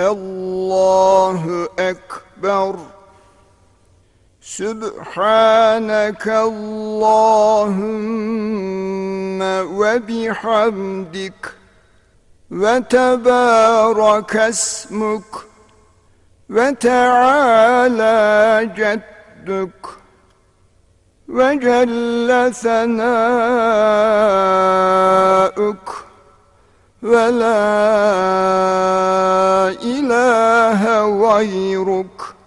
الله أكبر. سبحانك اللهم وبحمدك وتبارك اسمك وتعالى جدك وجل ثناؤك ولا ilahe gayruk.